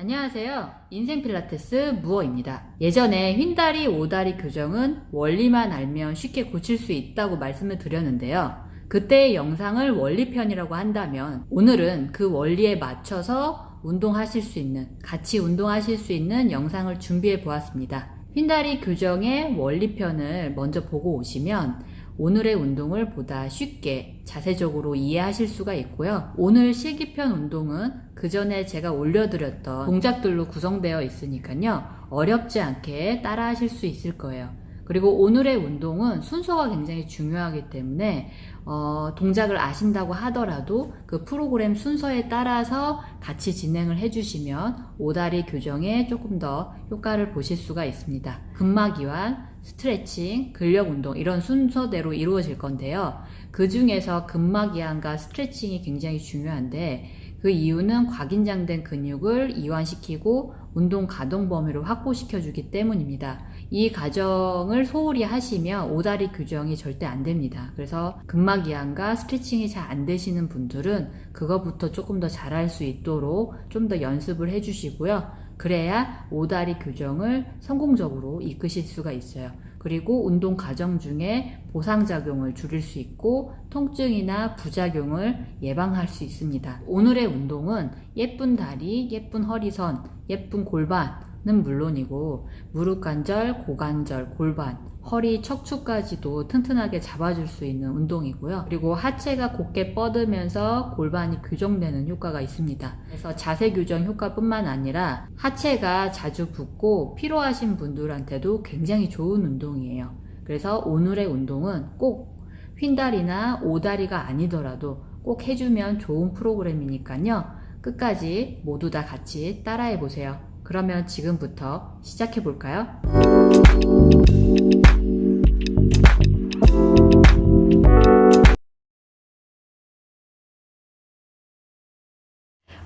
안녕하세요. 인생 필라테스 무어입니다. 예전에 휜다리, 오다리 교정은 원리만 알면 쉽게 고칠 수 있다고 말씀을 드렸는데요. 그때의 영상을 원리편이라고 한다면 오늘은 그 원리에 맞춰서 운동하실 수 있는, 같이 운동하실 수 있는 영상을 준비해 보았습니다. 휜다리 교정의 원리편을 먼저 보고 오시면 오늘의 운동을 보다 쉽게 자세적으로 이해하실 수가 있고요. 오늘 실기편 운동은 그 전에 제가 올려드렸던 동작들로 구성되어 있으니까요. 어렵지 않게 따라 하실 수 있을 거예요. 그리고 오늘의 운동은 순서가 굉장히 중요하기 때문에 어, 동작을 아신다고 하더라도 그 프로그램 순서에 따라서 같이 진행을 해주시면 오다리 교정에 조금 더 효과를 보실 수가 있습니다. 근막 이완, 스트레칭, 근력 운동 이런 순서대로 이루어질 건데요. 그 중에서 근막 이완과 스트레칭이 굉장히 중요한데 그 이유는 과긴장된 근육을 이완시키고 운동 가동 범위를 확보시켜 주기 때문입니다. 이 과정을 소홀히 하시면 오다리 교정이 절대 안 됩니다. 그래서 근막 이완과 스트레칭이 잘 안 되시는 분들은 그거부터 조금 더 잘할 수 있도록 좀 더 연습을 해 주시고요. 그래야 오다리 교정을 성공적으로 이끄실 수가 있어요. 그리고 운동 과정 중에 보상작용을 줄일 수 있고 통증이나 부작용을 예방할 수 있습니다. 오늘의 운동은 예쁜 다리, 예쁜 허리선, 예쁜 골반은 물론이고 무릎 관절, 고관절, 골반, 허리, 척추까지도 튼튼하게 잡아줄 수 있는 운동이고요. 그리고 하체가 곧게 뻗으면서 골반이 교정되는 효과가 있습니다. 그래서 자세 교정 효과뿐만 아니라 하체가 자주 붓고 피로하신 분들한테도 굉장히 좋은 운동이에요. 그래서 오늘의 운동은 꼭 휜다리나 오다리가 아니더라도 꼭 해주면 좋은 프로그램이니까요. 끝까지 모두 다 같이 따라해 보세요. 그러면 지금부터 시작해 볼까요?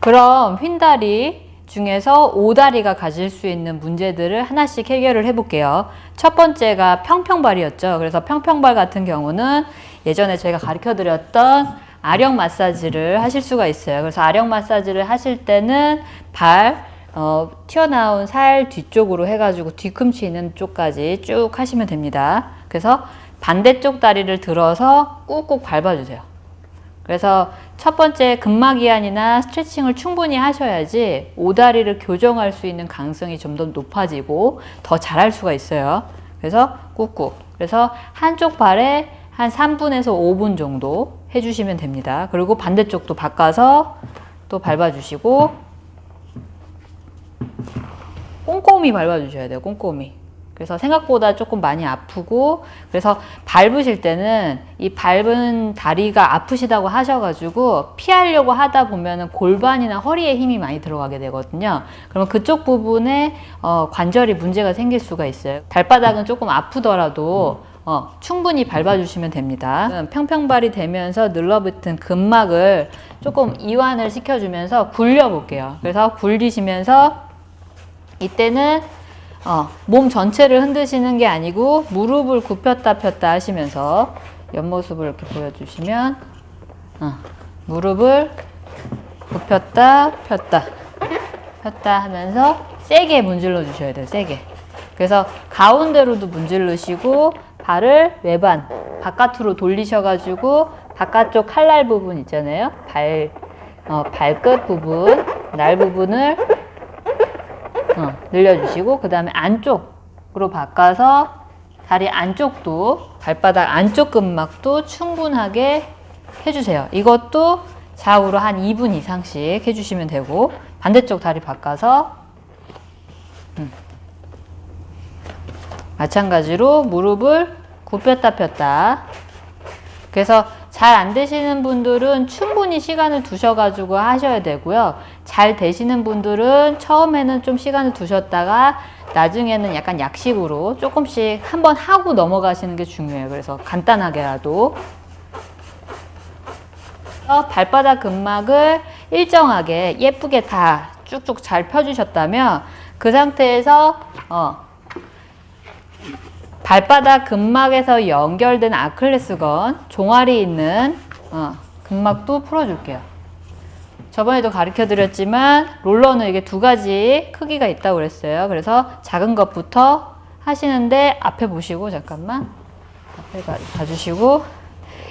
그럼 휜다리 중에서 오다리가 가질 수 있는 문제들을 하나씩 해결을 해볼게요. 첫 번째가 평평발이었죠. 그래서 평평발 같은 경우는 예전에 제가 가르쳐 드렸던 아령 마사지를 하실 수가 있어요. 그래서 아령 마사지를 하실 때는 발, 어, 튀어나온 살 뒤쪽으로 해가지고 뒤꿈치 있는 쪽까지 쭉 하시면 됩니다. 그래서 반대쪽 다리를 들어서 꾹꾹 밟아주세요. 그래서 첫 번째 근막 이완이나 스트레칭을 충분히 하셔야지 오다리를 교정할 수 있는 가능성이 좀 더 높아지고 더 잘할 수가 있어요. 그래서 꾹꾹. 그래서 한쪽 발에 한 3분에서 5분 정도 해주시면 됩니다. 그리고 반대쪽도 바꿔서 또 밟아주시고 꼼꼼히 밟아주셔야 돼요. 꼼꼼히. 그래서 생각보다 조금 많이 아프고 그래서 밟으실 때는 이 밟은 다리가 아프시다고 하셔가지고 피하려고 하다 보면은 골반이나 허리에 힘이 많이 들어가게 되거든요. 그러면 그쪽 부분에 어, 관절이 문제가 생길 수가 있어요. 발바닥은 조금 아프더라도 어, 충분히 밟아주시면 됩니다. 평평발이 되면서 늘러붙은 근막을 조금 이완을 시켜주면서 굴려볼게요. 그래서 굴리시면서 이때는 어, 몸 전체를 흔드시는 게 아니고 무릎을 굽혔다 폈다 하시면서 옆모습을 이렇게 보여주시면 어, 무릎을 굽혔다 폈다 폈다 하면서 세게 문질러 주셔야 돼요 세게. 그래서 가운데로도 문질르시고 발을 외반 바깥으로 돌리셔 가지고 바깥쪽 칼날 부분 있잖아요. 발 어, 발끝 부분 날 부분을 어, 늘려주시고 그 다음에 안쪽으로 바꿔서 다리 안쪽도 발바닥 안쪽 근막도 충분하게 해주세요. 이것도 좌우로 한 2분 이상씩 해주시면 되고 반대쪽 다리 바꿔서 음. 마찬가지로 무릎을 굽혔다 폈다 그래서 잘 안 되시는 분들은 충분히 시간을 두셔가지고 하셔야 되고요. 잘 되시는 분들은 처음에는 좀 시간을 두셨다가 나중에는 약간 약식으로 조금씩 한번 하고 넘어가시는 게 중요해요. 그래서 간단하게라도 발바닥 근막을 일정하게 예쁘게 다 쭉쭉 잘 펴주셨다면 그 상태에서 어, 발바닥 근막에서 연결된 아클레스건 종아리 있는 어, 근막도 풀어줄게요. 저번에도 가르쳐 드렸지만 롤러는 이게 두 가지 크기가 있다고 그랬어요. 그래서 작은 것부터 하시는데 앞에 보시고 잠깐만 앞에 가, 봐주시고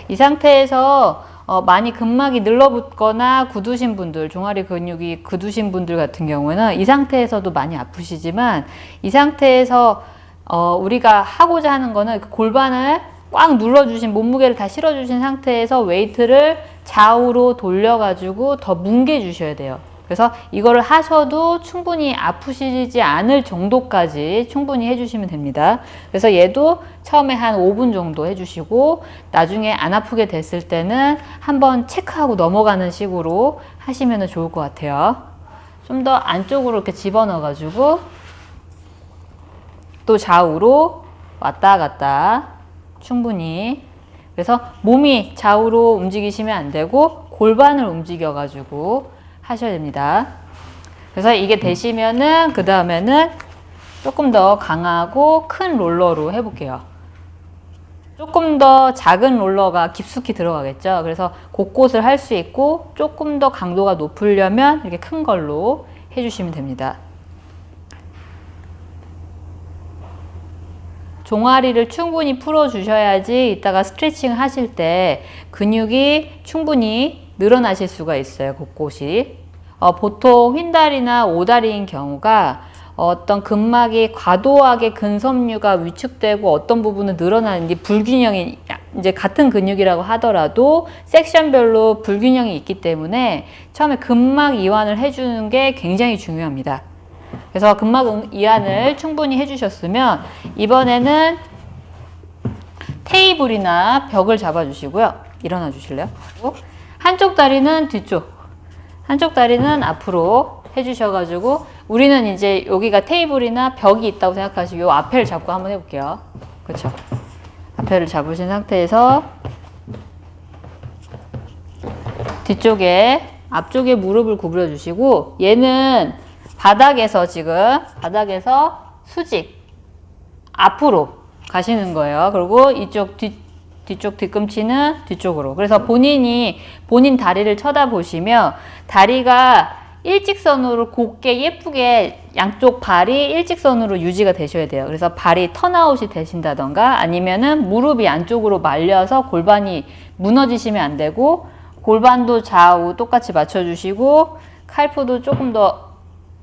이 상태에서 어, 많이 근막이 늘러붙거나 굳으신 분들, 종아리 근육이 굳으신 분들 같은 경우는 이 상태에서도 많이 아프시지만 이 상태에서 어, 우리가 하고자 하는 거는 그 골반을 꽉 눌러주신 몸무게를 다 실어주신 상태에서 weight를 좌우로 돌려가지고 더 뭉개 주셔야 돼요. 그래서 이거를 하셔도 충분히 아프시지 않을 정도까지 충분히 해주시면 됩니다. 그래서 얘도 처음에 한 5분 정도 해주시고 나중에 안 아프게 됐을 때는 한번 체크하고 넘어가는 식으로 하시면 좋을 것 같아요. 좀 더 안쪽으로 이렇게 집어넣어가지고 또 좌우로 왔다 갔다 충분히 그래서 몸이 좌우로 움직이시면 안 되고 골반을 움직여 가지고 하셔야 됩니다. 그래서 이게 되시면은 그 다음에는 조금 더 강하고 큰 롤러로 해볼게요. 조금 더 작은 롤러가 깊숙이 들어가겠죠. 그래서 곳곳을 할 수 있고 조금 더 강도가 높으려면 이렇게 큰 걸로 해주시면 됩니다. 종아리를 충분히 풀어주셔야지 이따가 스트레칭 하실 때 근육이 충분히 늘어나실 수가 있어요. 곳곳이. 어, 보통 휜다리나 오다리인 경우가 어떤 근막이 과도하게 근섬유가 위축되고 어떤 부분은 늘어나는지 불균형이 이제 같은 근육이라고 하더라도 섹션별로 불균형이 있기 때문에 처음에 근막 이완을 해주는 게 굉장히 중요합니다. 그래서 근막 이완을 충분히 해주셨으면 이번에는 테이블이나 벽을 잡아주시고요. 일어나 주실래요? 한쪽 다리는 뒤쪽, 한쪽 다리는 앞으로 해주셔가지고 우리는 이제 여기가 테이블이나 벽이 있다고 생각하시고 요 앞에를 잡고 한번 해볼게요. 그렇죠? 앞에를 잡으신 상태에서 뒤쪽에 앞쪽에 무릎을 구부려 주시고 얘는 바닥에서 지금 바닥에서 수직 앞으로 가시는 거예요. 그리고 이쪽 뒤, 뒤쪽 뒤꿈치는 뒤쪽으로. 그래서 본인이 본인 다리를 쳐다보시며 다리가 일직선으로 곱게 예쁘게 양쪽 발이 일직선으로 유지가 되셔야 돼요. 그래서 발이 턴아웃이 되신다던가 아니면은 무릎이 안쪽으로 말려서 골반이 무너지시면 안 되고 골반도 좌우 똑같이 맞춰주시고 칼프도 조금 더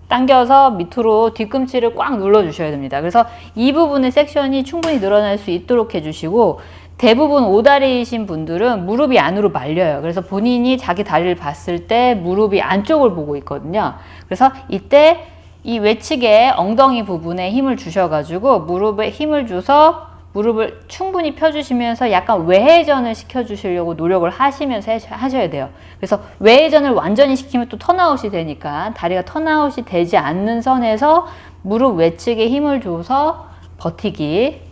당겨서 밑으로 뒤꿈치를 꽉 눌러 주셔야 됩니다. 그래서 이 부분의 섹션이 충분히 늘어날 수 있도록 해주시고 대부분 오다리이신 분들은 무릎이 안으로 말려요. 그래서 본인이 자기 다리를 봤을 때 무릎이 안쪽을 보고 있거든요. 그래서 이때 이 외측의 엉덩이 부분에 힘을 주셔가지고 무릎에 힘을 줘서 무릎을 충분히 펴주시면서 약간 외회전을 시켜주시려고 노력을 하시면서 하셔야 돼요. 그래서 외회전을 완전히 시키면 또 턴아웃이 되니까 다리가 턴아웃이 되지 않는 선에서 무릎 외측에 힘을 줘서 버티기.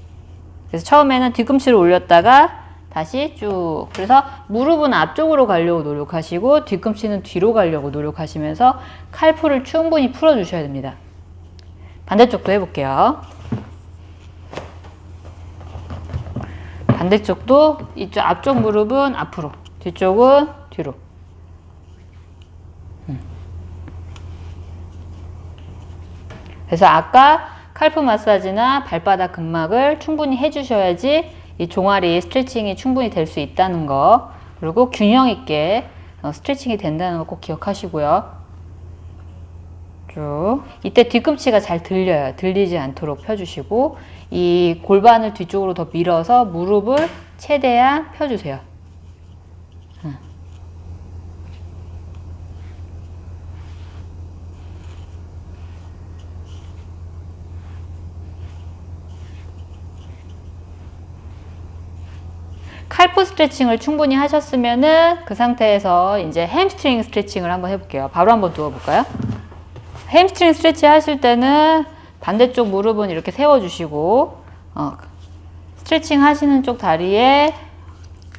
그래서 처음에는 뒤꿈치를 올렸다가 다시 쭉. 그래서 무릎은 앞쪽으로 가려고 노력하시고 뒤꿈치는 뒤로 가려고 노력하시면서 칼풀을 충분히 풀어주셔야 됩니다. 반대쪽도 해볼게요. 반대쪽도 이쪽 앞쪽 무릎은 앞으로, 뒤쪽은 뒤로. 음. 그래서 아까 칼프 마사지나 발바닥 근막을 충분히 해주셔야지 이 종아리 스트레칭이 충분히 될 수 있다는 거 그리고 균형 있게 어, 스트레칭이 된다는 거 꼭 기억하시고요. 쭉 이때 뒤꿈치가 잘 들려요. 들리지 않도록 펴주시고 이 골반을 뒤쪽으로 더 밀어서 무릎을 최대한 펴주세요. 칼프 스트레칭을 충분히 하셨으면은 그 상태에서 이제 햄스트링 스트레칭을 한번 해볼게요. 바로 한번 누워볼까요? hamstring stretch 하실 때는 반대쪽 무릎은 이렇게 세워주시고 어, 스트레칭 하시는 쪽 다리에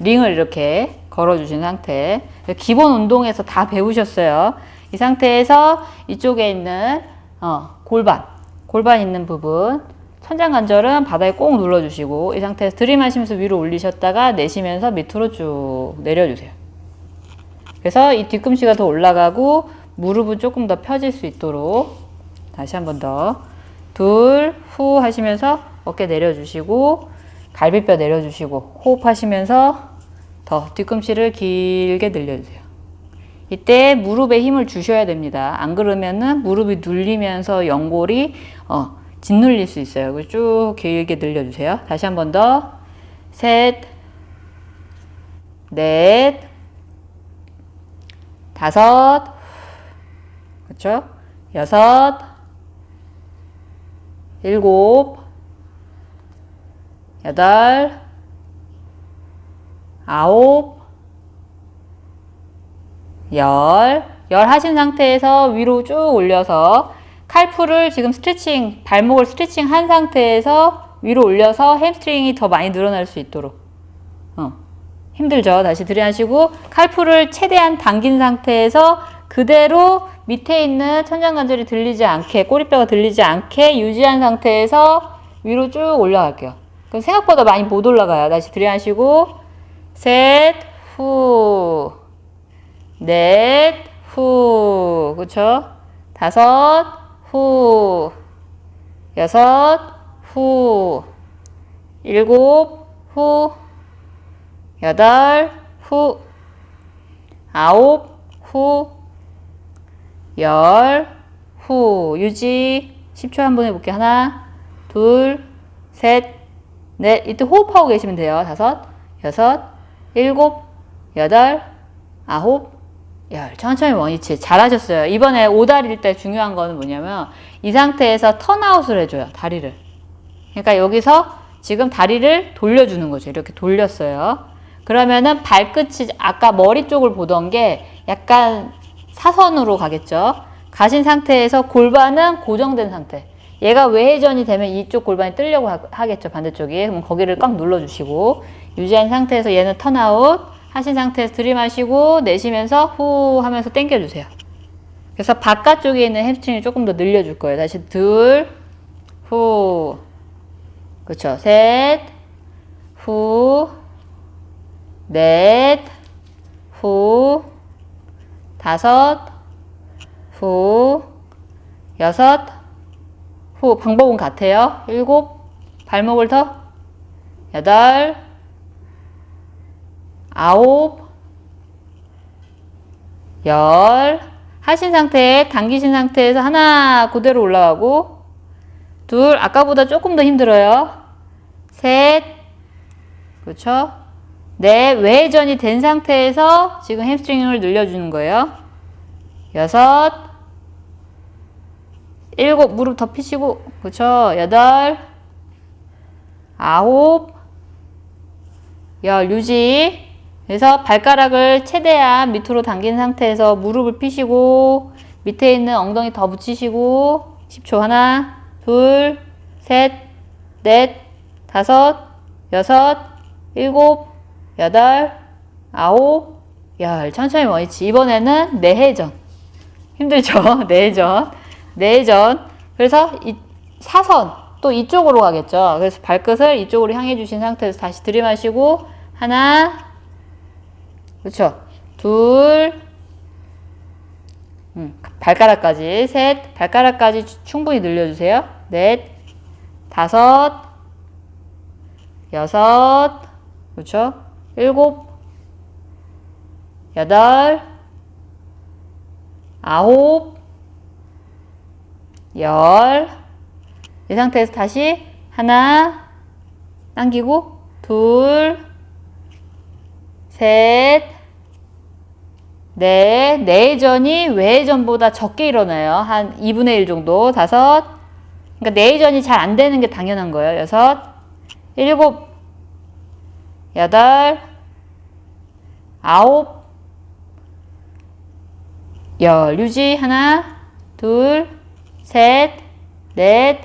링을 이렇게 걸어주신 상태 기본 운동에서 다 배우셨어요. 이 상태에서 이쪽에 있는 어, 골반 골반 있는 부분 천장 관절은 바닥에 꼭 눌러주시고 이 상태에서 들이마시면서 위로 올리셨다가 내쉬면서 밑으로 쭉 내려주세요. 그래서 이 뒤꿈치가 더 올라가고 무릎은 조금 더 펴질 수 있도록 다시 한 번 더. 둘, 후 하시면서 어깨 내려주시고 갈비뼈 내려주시고 호흡하시면서 더 뒤꿈치를 길게 늘려주세요. 이때 무릎에 힘을 주셔야 됩니다. 안 그러면은 무릎이 눌리면서 연골이 어, 짓눌릴 수 있어요. 그래서 쭉 길게 늘려주세요. 다시 한 번 더. 셋, 넷, 다섯, 그렇죠? 여섯, 일곱, 여덟, 아홉, 열, 열 하신 상태에서 위로 쭉 올려서 칼풀을 지금 스트레칭, 발목을 스트레칭 한 상태에서 위로 올려서 hamstring이 더 많이 늘어날 수 있도록. 어. 힘들죠? 다시 들이하시고 칼풀을 최대한 당긴 상태에서 그대로 밑에 있는 천장 관절이 들리지 않게 꼬리뼈가 들리지 않게 유지한 상태에서 위로 쭉 올라갈게요. 그럼 생각보다 많이 못 올라가요. 다시 들이하시고 셋, 후, 넷, 후, 그쵸? 다섯, 후, 여섯, 후, 일곱, 후, 여덟, 후, 아홉, 후, 열, 후, 유지. 10초 한 번 해볼게요. 하나, 둘, 셋, 넷. 이때 호흡하고 계시면 돼요. 다섯, 여섯, 일곱, 여덟, 아홉, 열. 천천히 원위치. 잘하셨어요. 이번에 오다리일 때 중요한 거는 뭐냐면 이 상태에서 턴아웃을 해줘요. 다리를. 그러니까 여기서 지금 다리를 돌려주는 거죠. 이렇게 돌렸어요. 그러면은 발끝이 아까 머리 쪽을 보던 게 약간 사선으로 가겠죠. 가신 상태에서 골반은 고정된 상태. 얘가 외회전이 되면 이쪽 골반이 뜨려고 하, 겠죠 반대쪽이. 그럼 거기를 꽉 눌러주시고 유지한 상태에서 얘는 턴아웃 하신 상태에서 들이마시고 내쉬면서 후 하면서 당겨주세요. 그래서 바깥쪽에 있는 hamstring을 조금 더 늘려줄 거예요. 다시 둘, 후, 그렇죠. 셋, 후, 넷, 후, 다섯, 후, 여섯, 후. 방법은 같아요. 일곱, 발목을 더, 여덟, 아홉, 열. 하신 상태에 당기신 상태에서 하나 그대로 올라가고 둘 아까보다 조금 더 힘들어요. 셋 그렇죠? 네, 외전이 된 상태에서 지금 hamstring을 늘려주는 거예요. 여섯, 일곱, 무릎 더 피시고, 그쵸? 여덟, 아홉, 열, 유지. 그래서 발가락을 최대한 밑으로 당긴 상태에서 무릎을 피시고, 밑에 있는 엉덩이 더 붙이시고, 10초 하나, 둘, 셋, 넷, 다섯, 여섯, 일곱, 여덟, 아홉, 열. 천천히 원위치. 이번에는 내회전. 힘들죠? 내회전. 내회전. 그래서 이 사선. 또 이쪽으로 가겠죠. 그래서 발끝을 이쪽으로 향해 주신 상태에서 다시 들이마시고 하나 그렇죠. 둘 음, 발가락까지 셋 발가락까지 충분히 늘려주세요. 넷 다섯 여섯 그렇죠. 일곱, 여덟, 아홉, 열. 이 상태에서 다시 하나, 당기고, 둘, 셋, 넷. 내전이 외전보다 적게 일어나요. 한 2분의 1 정도. 다섯. 그러니까 내전이 잘 안 되는 게 당연한 거예요. 여섯, 일곱, 여덟, 아홉, 열. 유지. 하나, 둘, 셋, 넷,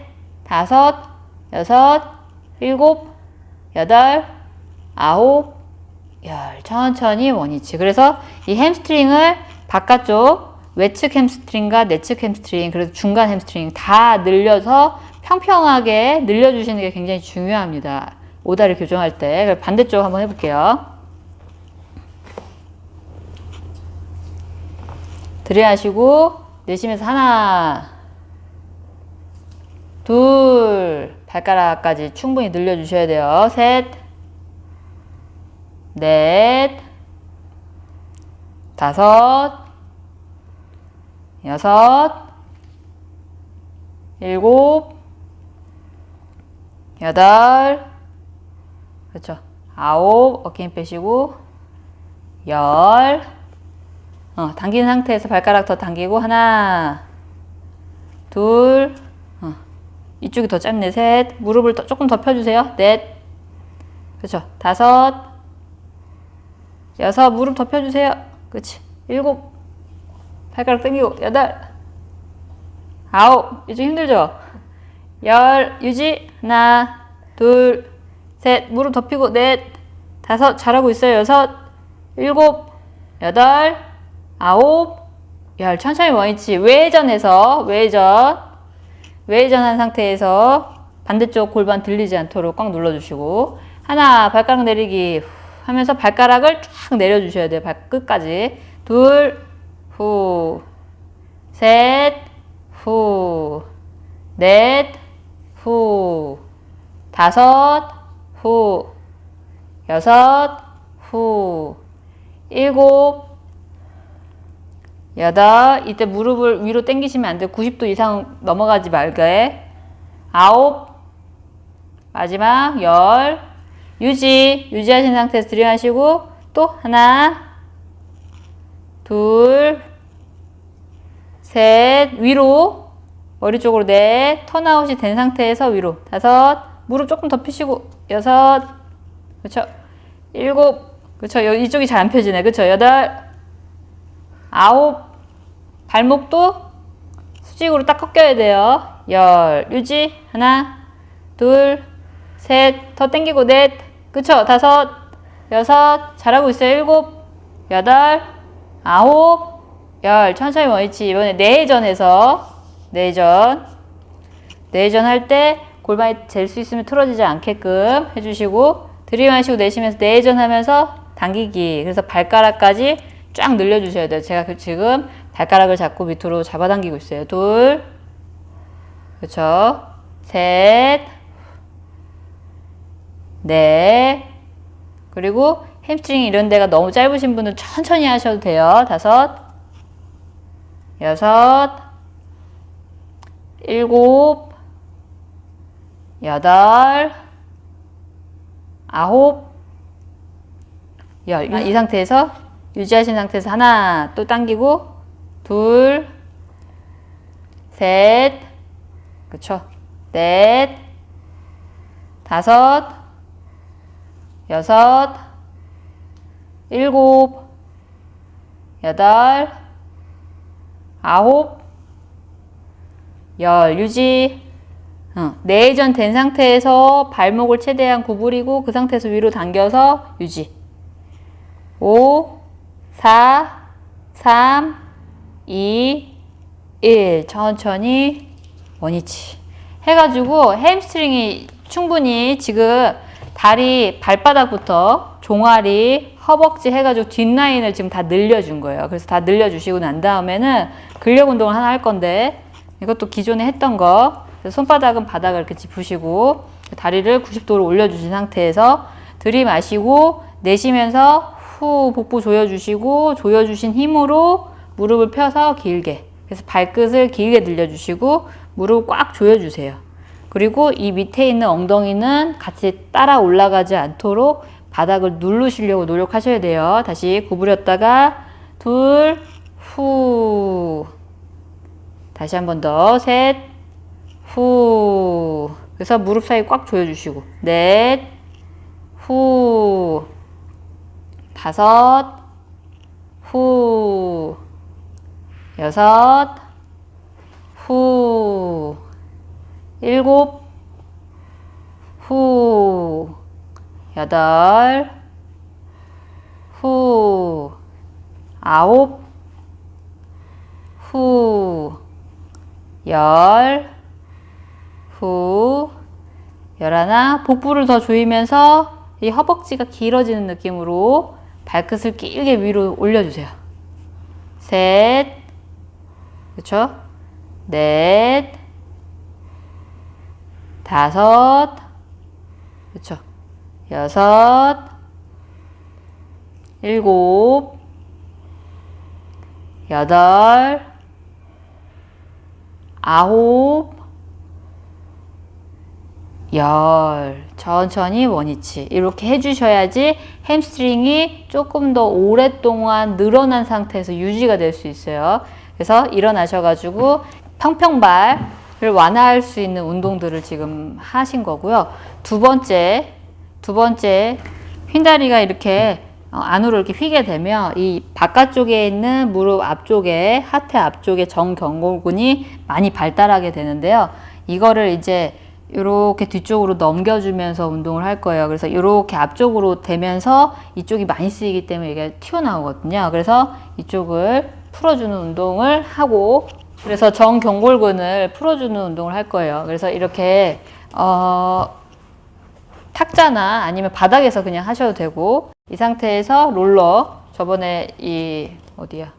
다섯, 여섯, 일곱, 여덟, 아홉, 열. 천천히 원위치. 그래서 이 hamstring을 바깥쪽 외측 hamstring과 내측 햄스트링, 그래서 중간 햄스트링 다 늘려서 평평하게 늘려주시는 게 굉장히 중요합니다. 오다리 교정할 때 반대쪽 한번 해볼게요. 들이마시고 내쉬면서 하나 둘 발가락까지 충분히 늘려주셔야 돼요. 셋 넷, 다섯, 여섯, 일곱, 여덟, 그렇죠. 아홉, 어깨 힘 빼시고, 열, 어, 당긴 상태에서 발가락 더 당기고, 하나, 둘, 어, 이쪽이 더 짧네, 셋, 무릎을 더, 조금 더 펴주세요, 넷, 그렇죠. 다섯, 여섯, 무릎 더 펴주세요, 그렇지. 일곱, 발가락 당기고, 여덟, 아홉, 이쪽 힘들죠? 열, 유지, 하나, 둘, 셋, 무릎 더 펴고, 넷, 다섯, 잘하고 있어요, 여섯, 일곱, 여덟, 아홉, 열, 천천히 원위치, 외전해서, 외전, 외전한 상태에서 반대쪽 골반 들리지 않도록 꽉 눌러주시고, 하나, 발가락 내리기, 후, 하면서 발가락을 쫙 내려주셔야 돼요, 발끝까지. 둘, 후, 셋, 후, 넷, 후, 다섯, 후, 여섯, 후, 일곱, 여덟, 이때 무릎을 위로 당기시면 안 돼요. 90도 이상 넘어가지 말게. 아홉, 마지막 열, 유지, 유지하신 상태에서 들이마시고 또 하나, 둘, 셋, 위로 머리 쪽으로 넷, 턴아웃이 된 상태에서 위로 다섯, 무릎 조금 더 펴시고 여섯, 그렇죠? 일곱, 그렇죠? 이쪽이 잘 안 펴지네, 그렇죠? 여덟, 아홉, 발목도 수직으로 딱 꺾여야 돼요. 열, 유지, 하나, 둘, 셋, 더 당기고 넷, 그쵸? 다섯, 여섯, 잘하고 있어요. 일곱, 여덟, 아홉, 열, 천천히 원위치. 이번에 내전해서, 내전. 내전 할 때 골반이 잴 수 있으면 틀어지지 않게끔 해주시고, 들이마시고 내쉬면서 내전 하면서 당기기. 그래서 발가락까지 쫙 늘려주셔야 돼요. 제가 그 지금 발가락을 잡고 밑으로 잡아당기고 있어요. 둘, 그렇죠. 셋, 넷, 그리고 햄스트링 이런 데가 너무 짧으신 분은 천천히 하셔도 돼요. 다섯, 여섯, 일곱, 여덟, 아홉, 열. 이 상태에서 유지하신 상태에서 하나 또 당기고 둘, 셋, 그쵸? 넷, 다섯, 여섯, 일곱, 여덟, 아홉, 열 유지. 어, 내전 된 상태에서 발목을 최대한 구부리고 그 상태에서 위로 당겨서 유지. 5, 4, 3, 2, 1. 천천히 원위치. 해가지고 hamstring이 충분히 지금 다리 발바닥부터 종아리, 허벅지 해가지고 뒷라인을 지금 다 늘려준 거예요. 그래서 다 늘려주시고 난 다음에는 근력 운동을 하나 할 건데 이것도 기존에 했던 거. 손바닥은 바닥을 이렇게 짚으시고 다리를 90도로 올려주신 상태에서 들이마시고 내쉬면서 후 복부 조여주시고 조여주신 힘으로 무릎을 펴서 길게 그래서 발끝을 길게 늘려주시고 무릎 꽉 조여주세요. 그리고 이 밑에 있는 엉덩이는 같이 따라 올라가지 않도록 바닥을 누르시려고 노력하셔야 돼요. 다시 구부렸다가 둘, 후. 다시 한 번 더. 셋, 후. 그래서 무릎 사이 꽉 조여주시고. 넷, 후. 다섯, 후. 여섯, 후. 일곱, 후. 여덟, 후. 아홉, 후. 열, 후. 열하나. 복부를 더 조이면서 이 허벅지가 길어지는 느낌으로 발끝을 길게 위로 올려주세요. 셋, 그렇죠? 넷, 다섯, 그렇죠? 여섯, 일곱, 여덟, 아홉, 열. 천천히 원위치. 이렇게 해주셔야지 hamstring이 조금 더 오랫동안 늘어난 상태에서 유지가 될 수 있어요. 그래서 일어나셔가지고 평평발을 완화할 수 있는 운동들을 지금 하신 거고요. 두 번째, 두 번째, 휜다리가 이렇게 어, 안으로 이렇게 휘게 되면 이 바깥쪽에 있는 무릎 앞쪽에 하태 앞쪽에 정경골근이 많이 발달하게 되는데요. 이거를 이제 이렇게 뒤쪽으로 넘겨주면서 운동을 할 거예요. 그래서 이렇게 앞쪽으로 되면서 이쪽이 많이 쓰이기 때문에 이게 튀어나오거든요. 그래서 이쪽을 풀어주는 운동을 하고 그래서 정경골근을 풀어주는 운동을 할 거예요. 그래서 이렇게 어, 탁자나 아니면 바닥에서 그냥 하셔도 되고 이 상태에서 롤러 저번에 이 어디야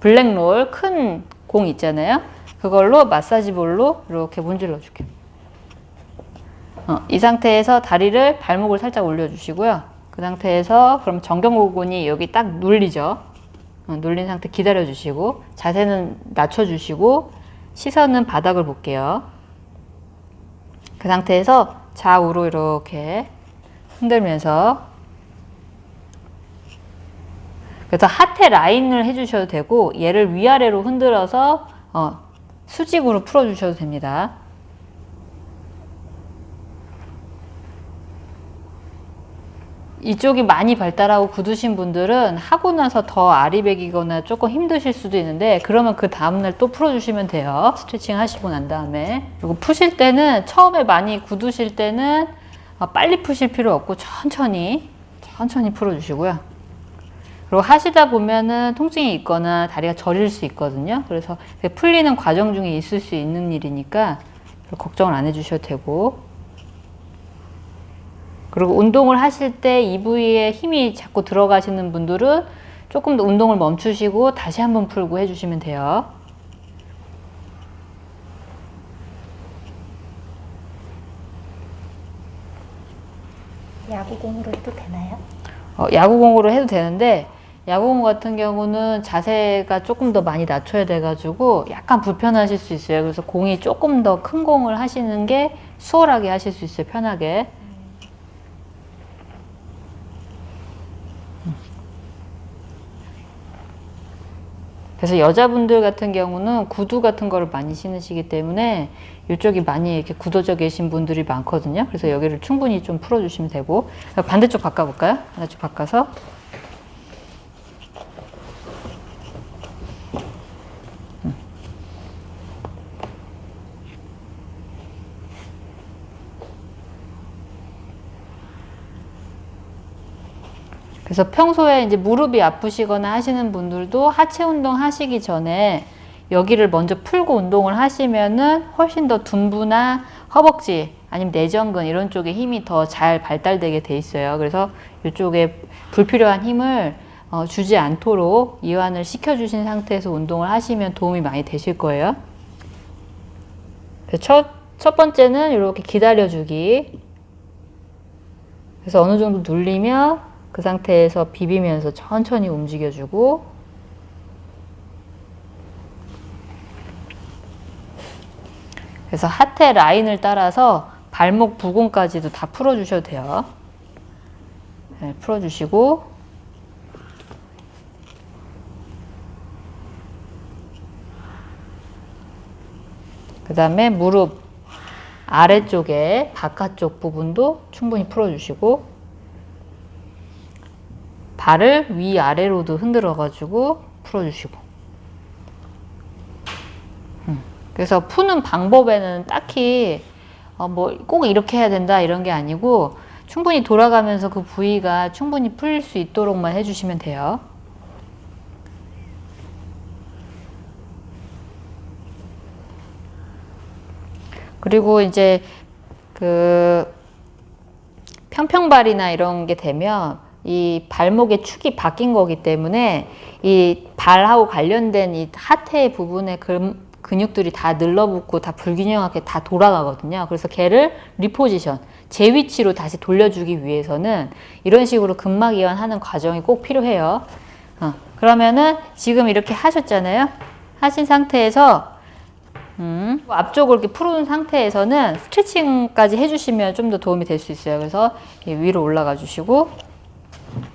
블랙롤 큰 공 있잖아요. 그걸로 마사지 볼로 이렇게 문질러 줄게요. 어, 이 상태에서 다리를 발목을 살짝 올려주시고요. 그 상태에서 그럼 정경골근이 여기 딱 눌리죠. 어, 눌린 상태 기다려주시고 자세는 낮춰주시고 시선은 바닥을 볼게요. 그 상태에서 좌우로 이렇게 흔들면서 그래서 하태 라인을 해주셔도 되고 얘를 위아래로 흔들어서 어, 수직으로 풀어주셔도 됩니다. 이쪽이 많이 발달하고 굳으신 분들은 하고 나서 더 아리백이거나 조금 힘드실 수도 있는데 그러면 그 다음날 또 풀어주시면 돼요. 스트레칭 하시고 난 다음에 그리고 푸실 때는 처음에 많이 굳으실 때는 어, 빨리 푸실 필요 없고 천천히 천천히 풀어주시고요. 그리고 하시다 보면은 통증이 있거나 다리가 저릴 수 있거든요. 그래서 풀리는 과정 중에 있을 수 있는 일이니까 걱정을 안 해주셔도 되고 그리고 운동을 하실 때 이 부위에 힘이 자꾸 들어가시는 분들은 조금 더 운동을 멈추시고 다시 한번 풀고 해주시면 돼요. 야구공으로 해도 되나요? 어, 야구공으로 해도 되는데 야구공 같은 경우는 자세가 조금 더 많이 낮춰야 돼가지고 약간 불편하실 수 있어요. 그래서 공이 조금 더 큰 공을 하시는 게 수월하게 하실 수 있어요. 편하게. 그래서 여자분들 같은 경우는 구두 같은 거를 많이 신으시기 때문에 이쪽이 많이 이렇게 굳어져 계신 분들이 많거든요. 그래서 여기를 충분히 좀 풀어주시면 되고 반대쪽 바꿔볼까요? 반대쪽 바꿔서 그래서 평소에 이제 무릎이 아프시거나 하시는 분들도 하체 운동 하시기 전에 여기를 먼저 풀고 운동을 하시면은 훨씬 더 둔부나 허벅지 아니면 내전근 이런 쪽에 힘이 더 잘 발달되게 돼 있어요. 그래서 이쪽에 불필요한 힘을 어, 주지 않도록 이완을 시켜주신 상태에서 운동을 하시면 도움이 많이 되실 거예요. 첫, 첫 번째는 이렇게 기다려주기. 그래서 어느 정도 눌리면 그 상태에서 비비면서 천천히 움직여주고. 그래서 하태 라인을 따라서 발목 부근까지도 다 풀어주셔도 돼요. 네, 풀어주시고. 그 다음에 무릎 아래쪽에 바깥쪽 부분도 충분히 풀어주시고 발을 위아래로도 흔들어 가지고 풀어주시고 음. 그래서 푸는 방법에는 딱히 어 뭐 꼭 이렇게 해야 된다 이런 게 아니고 충분히 돌아가면서 그 부위가 충분히 풀릴 수 있도록만 해주시면 돼요. 그리고 이제 그 평평발이나 이런 게 되면 이 발목의 축이 바뀐 거기 때문에 이 발하고 관련된 이 하태 부분의 근, 근육들이 다 늘러붙고 다 불균형하게 다 돌아가거든요. 그래서 걔를 리포지션, 제 위치로 다시 돌려주기 위해서는 이런 식으로 근막 이완하는 과정이 꼭 필요해요. 어, 그러면은 지금 이렇게 하셨잖아요. 하신 상태에서 음, 앞쪽을 이렇게 풀은 상태에서는 스트레칭까지 해주시면 좀 더 도움이 될 수 있어요. 그래서 위로 올라가 주시고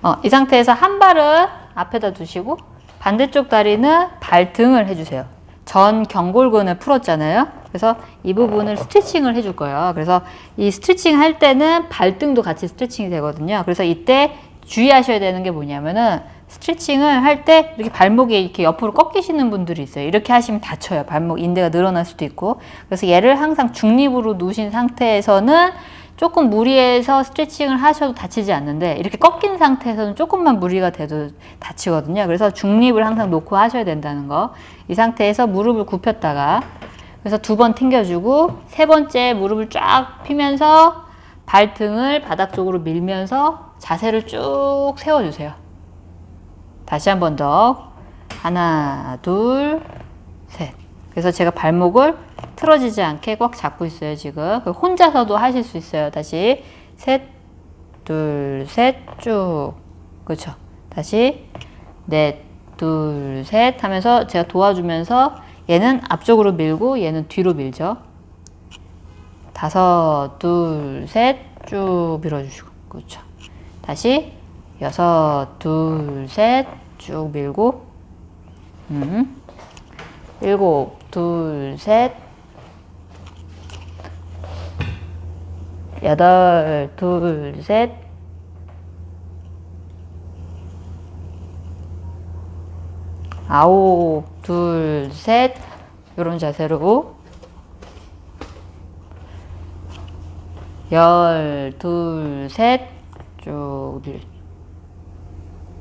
어, 이 상태에서 한 발은 앞에다 두시고 반대쪽 다리는 발등을 해주세요. 전 경골근을 풀었잖아요. 그래서 이 부분을 스트레칭을 해줄 거예요. 그래서 이 스트레칭 할 때는 발등도 같이 스트레칭이 되거든요. 그래서 이때 주의하셔야 되는 게 뭐냐면은 스트레칭을 할 때 이렇게 발목이 이렇게 옆으로 꺾이시는 분들이 있어요. 이렇게 하시면 다쳐요. 발목 인대가 늘어날 수도 있고. 그래서 얘를 항상 중립으로 누신 상태에서는 조금 무리해서 스트레칭을 하셔도 다치지 않는데 이렇게 꺾인 상태에서는 조금만 무리가 돼도 다치거든요. 그래서 중립을 항상 놓고 하셔야 된다는 거. 이 상태에서 무릎을 굽혔다가 그래서 두 번 튕겨주고 세 번째 무릎을 쫙 피면서 발등을 바닥 쪽으로 밀면서 자세를 쭉 세워주세요. 다시 한 번 더. 하나, 둘, 셋. 그래서 제가 발목을 틀어지지 않게 꽉 잡고 있어요, 지금. 혼자서도 하실 수 있어요. 다시. 셋, 둘, 셋, 쭉. 그렇죠. 다시. 넷, 둘, 셋 하면서 제가 도와주면서 얘는 앞쪽으로 밀고 얘는 뒤로 밀죠. 다섯, 둘, 셋, 쭉 밀어주시고. 그렇죠. 다시. 여섯, 둘, 셋, 쭉 밀고. 음. 일곱, 둘, 셋. 여덟, 둘, 셋. 아홉, 둘, 셋. 이런 자세로. 열, 둘, 셋. 쭉.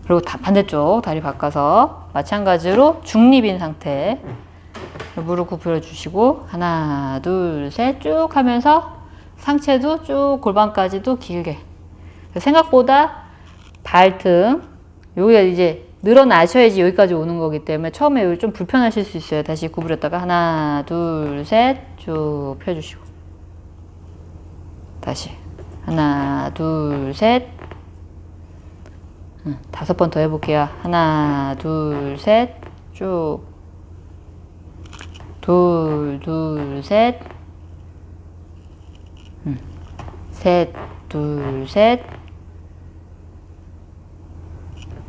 그리고 다 반대쪽 다리 바꿔서 마찬가지로 중립인 상태. 무릎 굽혀 주시고 하나, 둘, 셋 쭉 하면서 상체도 쭉 골반까지도 길게. 생각보다 발등 여기가 이제 늘어나셔야지 여기까지 오는 거기 때문에 처음에 여기 좀 불편하실 수 있어요. 다시 구부렸다가 하나, 둘, 셋 쭉 펴주시고 다시 하나, 둘, 셋 응, 다섯 번 더 해볼게요. 하나, 둘, 셋 쭉 둘, 둘, 셋 응. 셋, 둘, 셋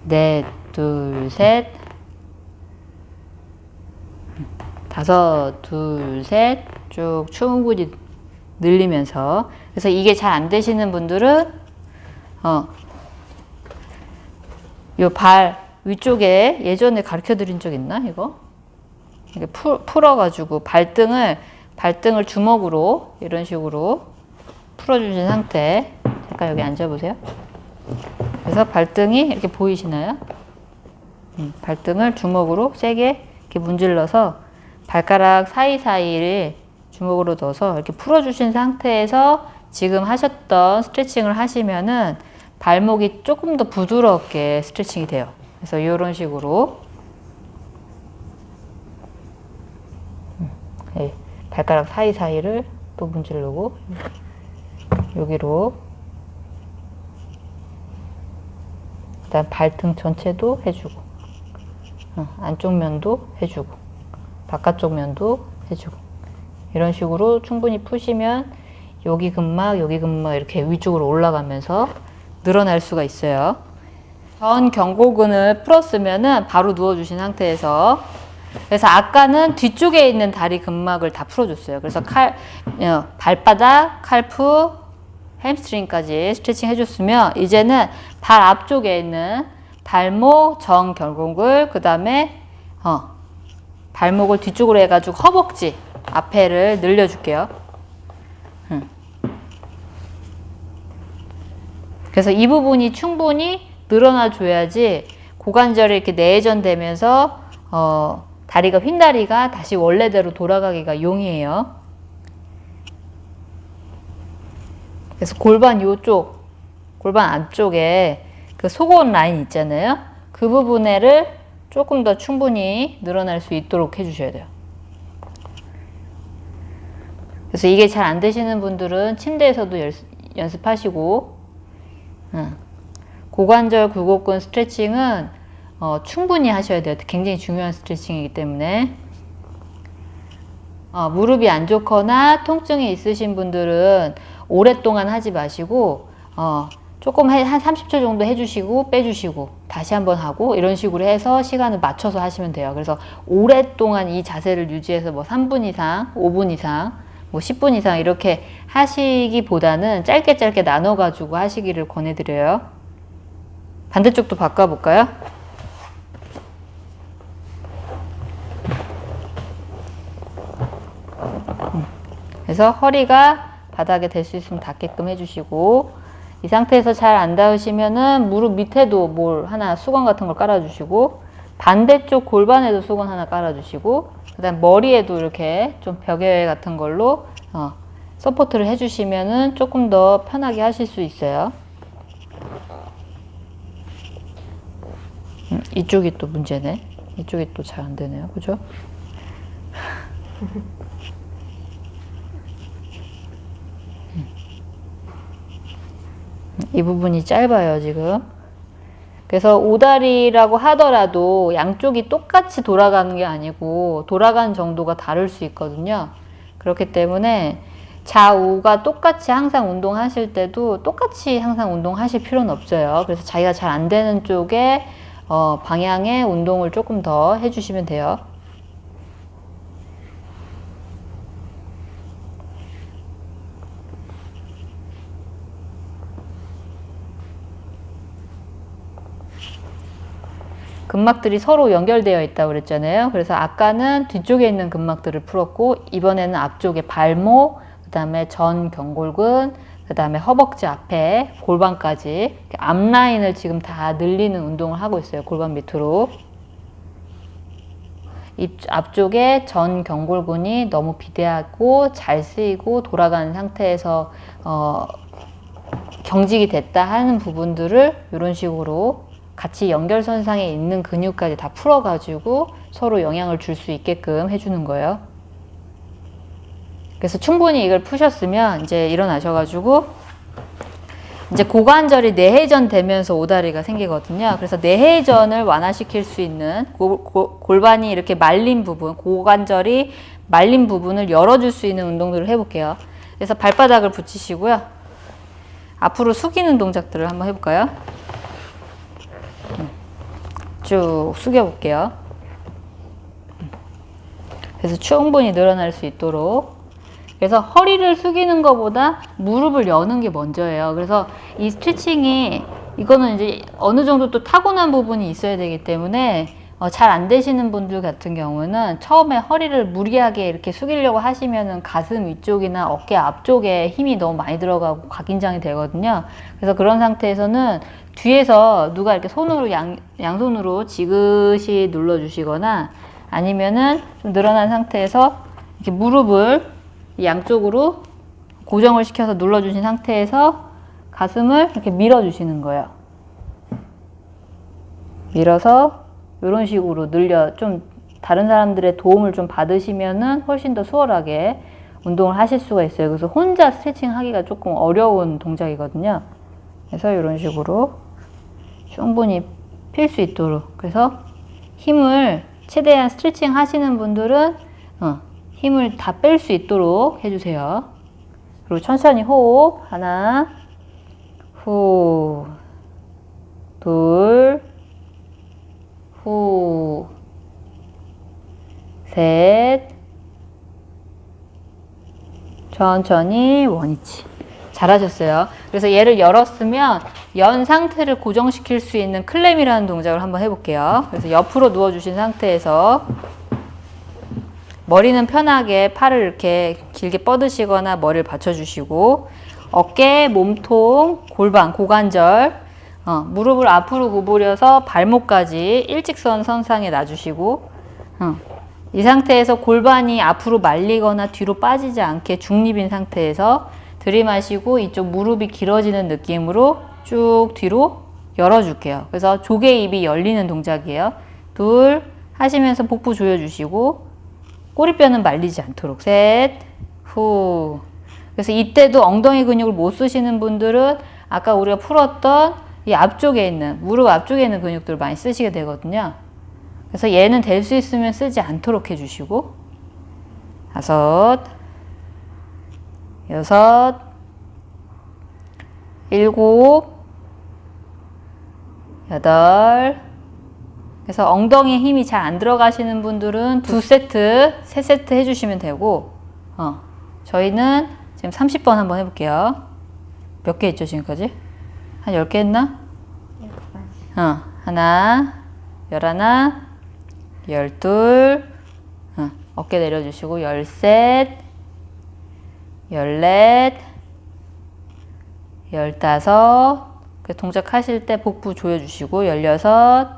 넷, 둘, 셋. 다섯, 둘, 셋. 쭉 충분히 늘리면서. 그래서 이게 잘 안 되시는 분들은, 어, 요 발 위쪽에 예전에 가르쳐 드린 적 있나, 이거? 이렇게 풀, 풀어가지고 발등을, 발등을 주먹으로 이런 식으로 풀어주신 상태. 잠깐 여기 앉아보세요. 그래서 발등이 이렇게 보이시나요? 음, 발등을 주먹으로 세게 이렇게 문질러서 발가락 사이사이를 주먹으로 넣어서 이렇게 풀어주신 상태에서 지금 하셨던 스트레칭을 하시면은 발목이 조금 더 부드럽게 스트레칭이 돼요. 그래서 이런 식으로 네, 발가락 사이사이를 또 문지르고 여기로. 그다음 발등 전체도 해주고 어, 안쪽 면도 해주고 바깥쪽 면도 해주고. 이런 식으로 충분히 푸시면 여기 근막 여기 근막 이렇게 위쪽으로 올라가면서 늘어날 수가 있어요. 전 경고근을 풀었으면 은 바로 누워주신 상태에서 그래서 아까는 뒤쪽에 있는 다리 근막을 다 풀어줬어요 그래서 칼 어, 발바닥 칼프 햄스트링까지 스트레칭 해줬으면 이제는 발 앞쪽에 있는 발목, 정, 결공글, 그 다음에 어, 발목을 뒤쪽으로 해가지고 허벅지 앞에를 늘려줄게요. 음. 그래서 이 부분이 충분히 늘어나 줘야지 고관절이 이렇게 내전되면서 어, 다리가 휜다리가 다시 원래대로 돌아가기가 용이해요. 그래서 골반 요쪽, 골반 안쪽에 그 속옷 라인 있잖아요. 그 부분에를 조금 더 충분히 늘어날 수 있도록 해주셔야 돼요. 그래서 이게 잘 안 되시는 분들은 침대에서도 연습 하시고 응. 고관절 굴곡근 스트레칭은 어, 충분히 하셔야 돼요. 굉장히 중요한 스트레칭이기 때문에 어, 무릎이 안 좋거나 통증이 있으신 분들은 오랫동안 하지 마시고 어, 조금 해, 한 30초 정도 해주시고 빼주시고 다시 한번 하고 이런 식으로 해서 시간을 맞춰서 하시면 돼요. 그래서 오랫동안 이 자세를 유지해서 뭐 3분 이상, 5분 이상, 뭐 10분 이상 이렇게 하시기보다는 짧게 짧게 나눠 가지고 하시기를 권해드려요. 반대쪽도 바꿔볼까요? 그래서 허리가 바닥에 될 수 있으면 닿게끔 해주시고 이 상태에서 잘 안 닿으시면은 무릎 밑에도 뭘 하나 수건 같은 걸 깔아주시고 반대쪽 골반에도 수건 하나 깔아주시고 그 다음 머리에도 이렇게 좀 벽에 같은 걸로 어, support를 해주시면은 조금 더 편하게 하실 수 있어요. 음, 이쪽이 또 문제네. 이쪽이 또 잘 안 되네요. 그죠? 이 부분이 짧아요, 지금. 그래서 오다리라고 하더라도 양쪽이 똑같이 돌아가는 게 아니고 돌아가는 정도가 다를 수 있거든요. 그렇기 때문에 좌우가 똑같이 항상 운동하실 때도 똑같이 항상 운동하실 필요는 없어요. 그래서 자기가 잘 안 되는 쪽에 어, 방향의 운동을 조금 더 해주시면 돼요. 근막들이 서로 연결되어 있다고 그랬잖아요. 그래서 아까는 뒤쪽에 있는 근막들을 풀었고 이번에는 앞쪽에 발목, 그 다음에 전 견골근, 그 다음에 허벅지 앞에 골반까지 앞라인을 지금 다 늘리는 운동을 하고 있어요. 골반 밑으로. 입 앞쪽에 전 견골근이 너무 비대하고 잘 쓰이고 돌아가는 상태에서 어, 경직이 됐다 하는 부분들을 이런 식으로 같이 연결선상에 있는 근육까지 다 풀어가지고 서로 영향을 줄 수 있게끔 해주는 거예요. 그래서 충분히 이걸 푸셨으면 이제 일어나셔가지고 이제 고관절이 내회전 되면서 오다리가 생기거든요. 그래서 내회전을 완화시킬 수 있는 고, 고, 골반이 이렇게 말린 부분, 고관절이 말린 부분을 열어줄 수 있는 운동들을 해볼게요. 그래서 발바닥을 붙이시고요. 앞으로 숙이는 동작들을 한번 해볼까요? 쭉 숙여 볼게요. 그래서 충분히 늘어날 수 있도록 그래서 허리를 숙이는 것보다 무릎을 여는 게 먼저예요. 그래서 이 스트레칭이 이거는 이제 어느 정도 또 타고난 부분이 있어야 되기 때문에 어, 잘 안 되시는 분들 같은 경우는 처음에 허리를 무리하게 이렇게 숙이려고 하시면은 가슴 위쪽이나 어깨 앞쪽에 힘이 너무 많이 들어가고 각인장이 되거든요. 그래서 그런 상태에서는 뒤에서 누가 이렇게 손으로 양, 양손으로 지그시 눌러주시거나 아니면은 좀 늘어난 상태에서 이렇게 무릎을 양쪽으로 고정을 시켜서 눌러주신 상태에서 가슴을 이렇게 밀어주시는 거예요. 밀어서 이런 식으로 늘려 좀 다른 사람들의 도움을 좀 받으시면은 훨씬 더 수월하게 운동을 하실 수가 있어요. 그래서 혼자 스트레칭 하기가 조금 어려운 동작이거든요. 그래서 이런 식으로 충분히 필 수 있도록 그래서 힘을 최대한 스트레칭 하시는 분들은 어, 힘을 다 뺄 수 있도록 해주세요. 그리고 천천히 호흡 하나 후 둘, 후, 셋, 천천히 원위치. 잘하셨어요. 그래서 얘를 열었으면 연 상태를 고정시킬 수 있는 클램이라는 동작을 한번 해볼게요. 그래서 옆으로 누워주신 상태에서 머리는 편하게 팔을 이렇게 길게 뻗으시거나 머리를 받쳐주시고 어깨, 몸통, 골반, 고관절 어, 무릎을 앞으로 구부려서 발목까지 일직선 선상에 놔주시고 어, 이 상태에서 골반이 앞으로 말리거나 뒤로 빠지지 않게 중립인 상태에서 들이마시고 이쪽 무릎이 길어지는 느낌으로 쭉 뒤로 열어줄게요. 그래서 조개 입이 열리는 동작이에요. 둘 하시면서 복부 조여주시고 꼬리뼈는 말리지 않도록 셋, 후. 그래서 이때도 엉덩이 근육을 못 쓰시는 분들은 아까 우리가 풀었던 이 앞쪽에 있는 무릎 앞쪽에 있는 근육들을 많이 쓰시게 되거든요. 그래서 얘는 될 수 있으면 쓰지 않도록 해주시고 다섯, 여섯, 일곱, 여덟. 그래서 엉덩이에 힘이 잘 안 들어가시는 분들은 두 세트, 세 세트 해주시면 되고, 어, 저희는 지금 30번 한번 해볼게요. 몇개 했죠, 지금까지? 한 10개 했나? 어, 하나, 열하나, 열둘, 어, 어깨 내려주시고, 열셋, 열넷, 열다섯, 그 동작 하실 때 복부 조여주시고, 열여섯,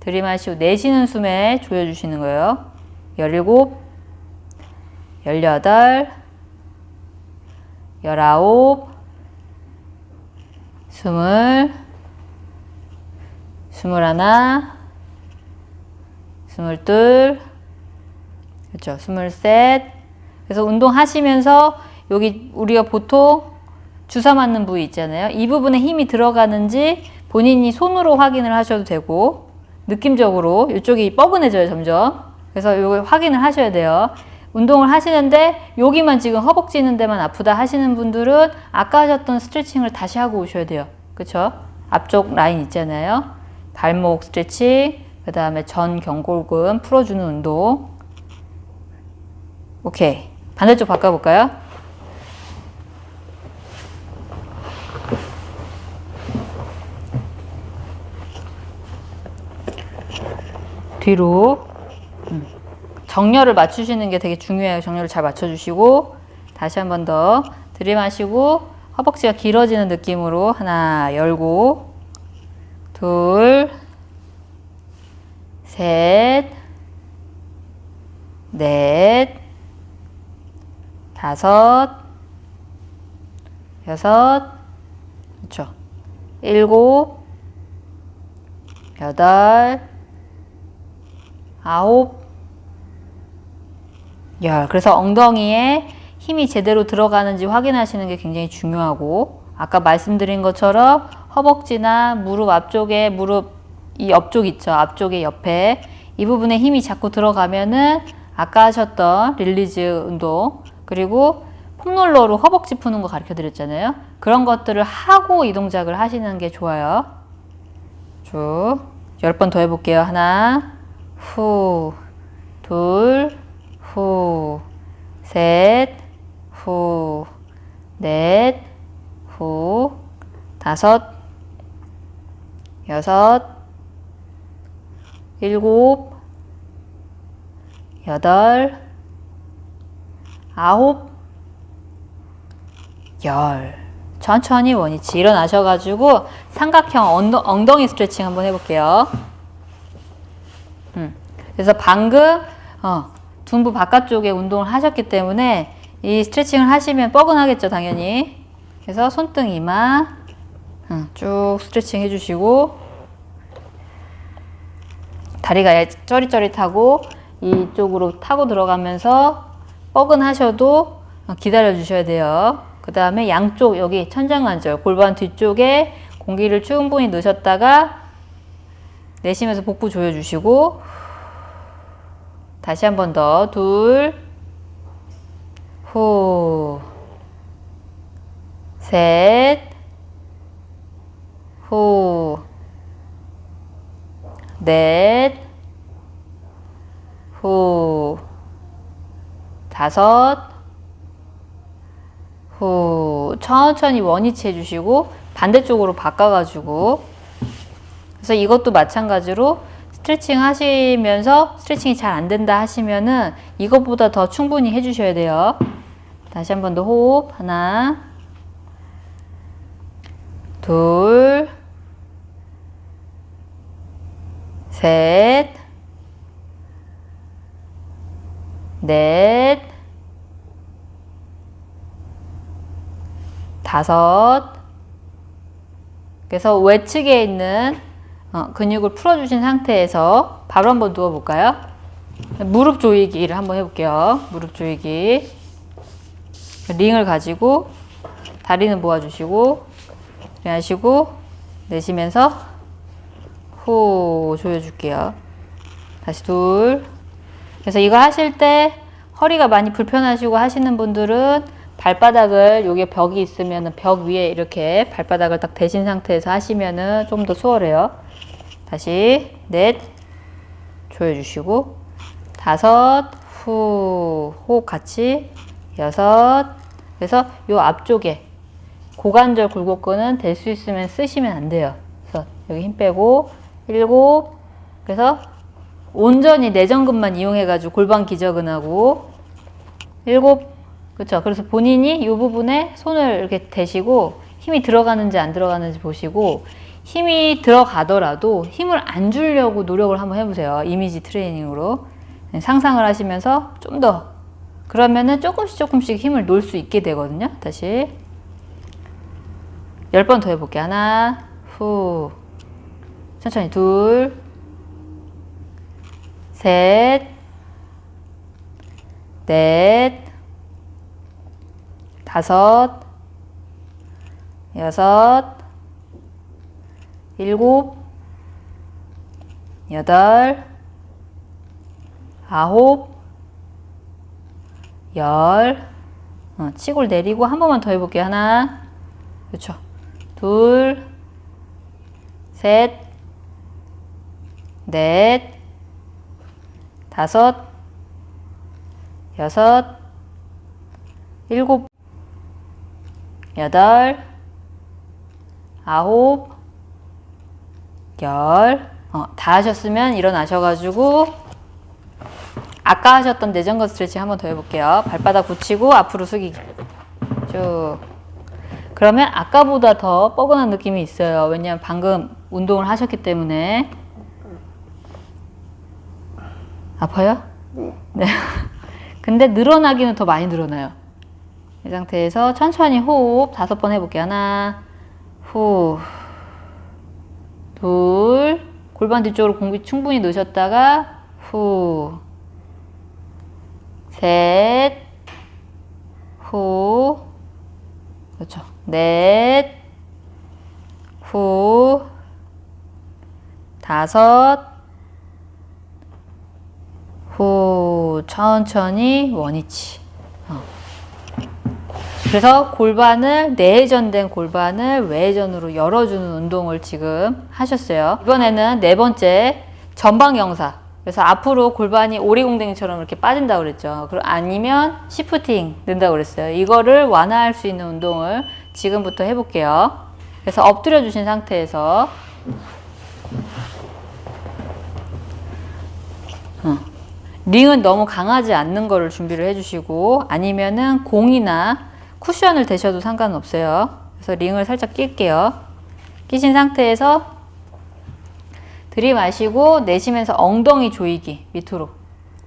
들이마시고 내쉬는 숨에 조여주시는 거예요. 열일곱, 열여덟, 열아홉, 스물, 스물하나, 스물둘, 그렇죠. 스물셋. 그래서 운동하시면서 여기 우리가 보통 주사 맞는 부위 있잖아요. 이 부분에 힘이 들어가는지 본인이 손으로 확인을 하셔도 되고 느낌적으로 이쪽이 뻐근해져요 점점. 그래서 이걸 확인을 하셔야 돼요. 운동을 하시는데 여기만 지금 허벅지 있는 데만 아프다 하시는 분들은 아까 하셨던 스트레칭을 다시 하고 오셔야 돼요. 그쵸? 앞쪽 라인 있잖아요. 발목 스트레칭, 그 다음에 전 경골근 풀어주는 운동. 오케이. 반대쪽 바꿔볼까요? 뒤로 음. 정렬을 맞추시는 게 되게 중요해요. 정렬을 잘 맞춰주시고 다시 한 번 더 들이마시고 허벅지가 길어지는 느낌으로 하나 열고 둘 셋, 넷, 다섯, 여섯, 그렇죠. 일곱, 여덟, 아홉, 열. 그래서 엉덩이에 힘이 제대로 들어가는지 확인하시는 게 굉장히 중요하고 아까 말씀드린 것처럼 허벅지나 무릎 앞쪽에 무릎 이 옆쪽 있죠. 앞쪽에 옆에 이 부분에 힘이 자꾸 들어가면은 아까 하셨던 release 운동 그리고 폼롤러로 허벅지 푸는 거 가르쳐 드렸잖아요. 그런 것들을 하고 이 동작을 하시는 게 좋아요. 쭉. 열 번 더 해볼게요. 하나, 후, 둘, 후, 셋, 후, 넷, 후, 다섯, 여섯, 일곱, 여덟, 아홉, 열. 천천히 원위치 일어나셔가지고 삼각형 엉덩, 엉덩이 스트레칭 한번 해볼게요. 음. 그래서 방금 어, 둔부 바깥쪽에 운동을 하셨기 때문에 이 스트레칭을 하시면 뻐근하겠죠, 당연히. 그래서 손등 이마 음, 쭉 스트레칭 해주시고 다리가 쩌릿쩌릿하고 이쪽으로 타고 들어가면서 뻐근하셔도 기다려 주셔야 돼요. 그 다음에 양쪽 여기 천장관절 골반 뒤쪽에 공기를 충분히 넣으셨다가 내쉬면서 복부 조여주시고 다시 한 번 더. 둘, 후, 셋, 후, 넷, 후, 다섯, 후, 천천히 원위치 해주시고 반대쪽으로 바꿔가지고. 그래서 이것도 마찬가지로 스트레칭 하시면서 스트레칭이 잘 안 된다 하시면은 이것보다 더 충분히 해주셔야 돼요. 다시 한 번 더 호흡. 하나, 둘, 셋, 넷, 다섯, 그래서 외측에 있는 어, 근육을 풀어주신 상태에서 바로 한번 누워볼까요? 무릎 조이기를 한번 해볼게요. 무릎 조이기. 링을 가지고 다리는 모아주시고 하시고 내쉬면서 후 조여줄게요. 다시 둘. 그래서 이거 하실 때 허리가 많이 불편하시고 하시는 분들은 발바닥을 여기 벽이 있으면 벽 위에 이렇게 발바닥을 딱 대신 상태에서 하시면은 좀 더 수월해요. 다시 넷 조여주시고 다섯 후 호흡 같이 여섯 그래서 요 앞쪽에 고관절 굴곡근은 될 수 있으면 쓰시면 안 돼요. 그래서 여기 힘 빼고 일곱 그래서 온전히 내전근만 이용해가지고 골반 기저근하고 일곱 그렇죠. 그래서 본인이 이 부분에 손을 이렇게 대시고 힘이 들어가는지 안 들어가는지 보시고 힘이 들어가더라도 힘을 안 주려고 노력을 한번 해보세요. 이미지 트레이닝으로 네, 상상을 하시면서 좀 더 그러면은 조금씩 조금씩 힘을 놓을 수 있게 되거든요. 다시 열번더 해볼게요. 하나, 후, 천천히 둘, 셋, 넷, 다섯, 여섯, 일곱, 여덟, 아홉, 열, 어, 치골 내리고 한 번만 더 해볼게요. 하나, 그렇죠. 둘, 셋, 넷, 다섯, 여섯, 일곱, 여덟, 아홉, 열. 어, 다 하셨으면 일어나셔가지고 아까 하셨던 내전근 스트레칭 한번 더 해볼게요. 발바닥 붙이고 앞으로 숙이기. 쭉. 그러면 아까보다 더 뻐근한 느낌이 있어요. 왜냐면 방금 운동을 하셨기 때문에. 아파요? 네. 근데 늘어나기는 더 많이 늘어나요. 이 상태에서 천천히 호흡 다섯 번 해볼게요. 하나, 후, 둘, 골반 뒤쪽으로 공기 충분히 넣으셨다가, 후, 셋, 후, 그렇죠. 넷, 후, 다섯, 후, 천천히 원위치. 어. 그래서 골반을 내전된 골반을 외전으로 열어주는 운동을 지금 하셨어요. 이번에는 네 번째 전방 영사. 그래서 앞으로 골반이 오리공댕이처럼 이렇게 빠진다고 그랬죠. 아니면 시프팅 는다고 그랬어요. 이거를 완화할 수 있는 운동을 지금부터 해볼게요. 그래서 엎드려 주신 상태에서 어. 링은 너무 강하지 않는 거를 준비를 해주시고 아니면은 공이나 쿠션을 대셔도 상관없어요. 그래서 링을 살짝 낄게요. 끼신 상태에서 들이마시고 내쉬면서 엉덩이 조이기 밑으로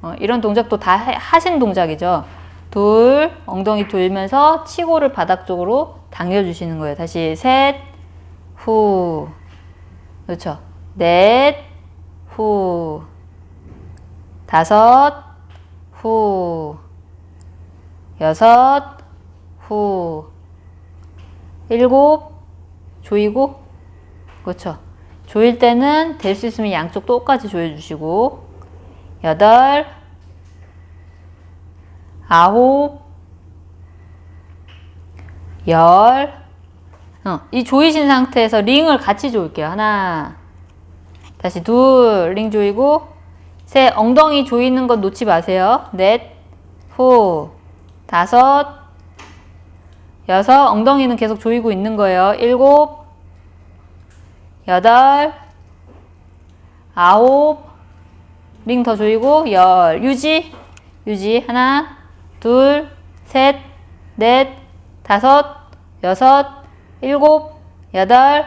어, 이런 동작도 다 하신 동작이죠. 둘 엉덩이 돌면서 치고를 바닥 쪽으로 당겨주시는 거예요. 다시 셋, 후, 그렇죠. 넷, 후, 다섯, 후, 여섯, 후, 일곱, 조이고, 그렇죠. 조일 때는 될 수 있으면 양쪽 똑같이 조여 주시고, 여덟, 아홉, 열, 어, 이 조이신 상태에서 링을 같이 조일게요. 하나, 다시 둘, 링 조이고, 셋, 엉덩이 조이는 건 놓지 마세요. 넷, 후, 다섯, 여섯, 엉덩이는 계속 조이고 있는 거예요. 일곱, 여덟, 아홉, 링 더 조이고, 열, 유지, 유지, 하나, 둘, 셋, 넷, 다섯, 여섯, 일곱, 여덟,